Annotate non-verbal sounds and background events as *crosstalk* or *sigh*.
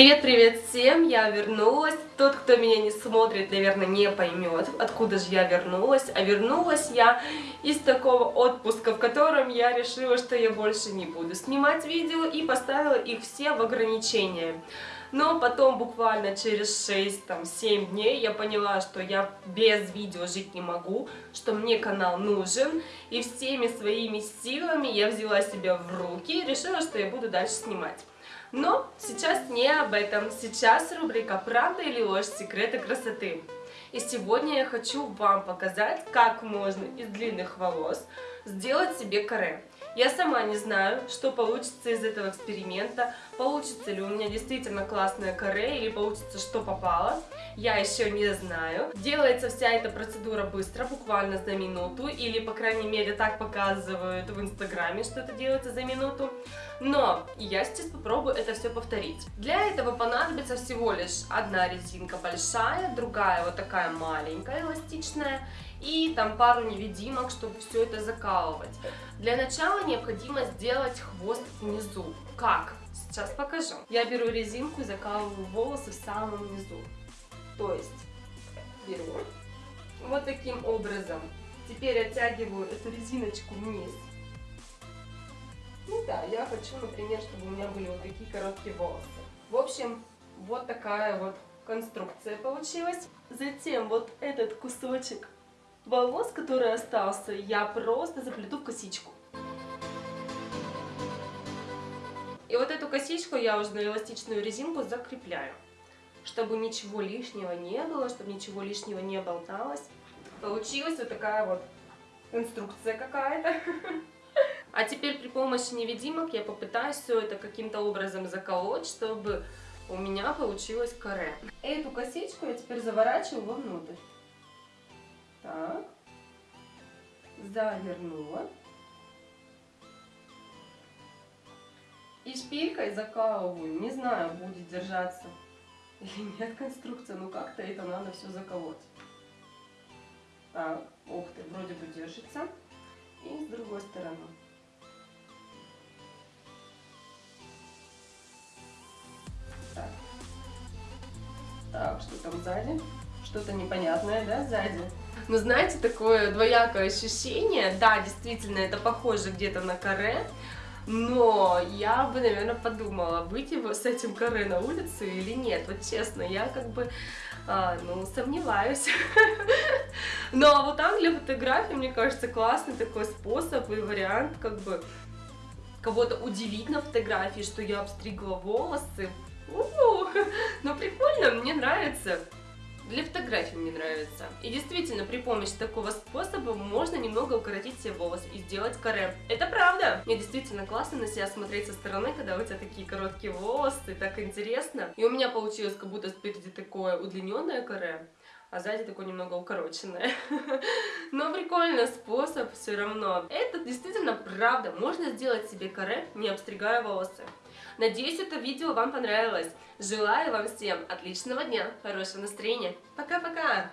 Привет-привет всем, я вернулась. Тот, кто меня не смотрит, наверное, не поймет, откуда же я вернулась. А вернулась я из такого отпуска, в котором я решила, что я больше не буду снимать видео и поставила их все в ограничения. Но потом буквально через 6-7 дней я поняла, что я без видео жить не могу, что мне канал нужен. И всеми своими силами я взяла себя в руки и решила, что я буду дальше снимать. Но сейчас не об этом. Сейчас рубрика «Правда или ложь? Секреты красоты». И сегодня я хочу вам показать, как можно из длинных волос сделать себе каре. Я сама не знаю, что получится из этого эксперимента, получится ли у меня действительно классная каре или получится, что попало. Я еще не знаю. Делается вся эта процедура быстро, буквально за минуту, или, по крайней мере, так показывают в инстаграме, что это делается за минуту. Но я сейчас попробую это все повторить. Для этого понадобится всего лишь одна резинка большая, другая вот такая маленькая, эластичная, и там пару невидимок, чтобы все это закалывать. Для начала необходимо сделать хвост внизу. Как? Сейчас покажу. Я беру резинку и закалываю волосы в самом низу. То есть беру вот таким образом. Теперь оттягиваю эту резиночку вниз. Ну да, я хочу, например, чтобы у меня были вот такие короткие волосы. В общем, вот такая вот конструкция получилась. Затем вот этот кусочек волос, который остался, я просто заплету в косичку. И вот эту косичку я уже на эластичную резинку закрепляю, чтобы ничего лишнего не было, чтобы ничего лишнего не болталось. Получилась вот такая вот инструкция какая-то. *laughs* А теперь при помощи невидимок я попытаюсь все это каким-то образом заколоть, чтобы у меня получилось каре. Эту косичку я теперь заворачиваю вовнутрь. Так. Завернула. И шпилькой закалываю. Не знаю, будет держаться или нет конструкция, но как-то это надо все заколоть. Так, ух ты, вроде бы держится. И с другой стороны. Так. Так, что там сзади? Что-то непонятное, да, сзади? Но знаете, такое двоякое ощущение, да, действительно, это похоже где-то на каре, но я бы, наверное, подумала, выйти с этим каре на улицу или нет. Вот честно, я как бы, а, ну, сомневаюсь. *laughs* Но вот так для фотографии, мне кажется, классный такой способ и вариант, как бы, кого-то удивить на фотографии, что я обстригла волосы. -у -у. Ну, прикольно, мне нравится для фотографий мне нравится. И действительно, при помощи такого способа можно немного укоротить себе волосы и сделать каре. Это правда! Мне действительно классно на себя смотреть со стороны, когда у тебя такие короткие волосы, так интересно. И у меня получилось как будто спереди такое удлиненное каре, а сзади такое немного укороченное. *laughs* Но прикольный способ все равно. Это действительно правда. Можно сделать себе каре, не обстригая волосы. Надеюсь, это видео вам понравилось. Желаю вам всем отличного дня, хорошего настроения. Пока-пока!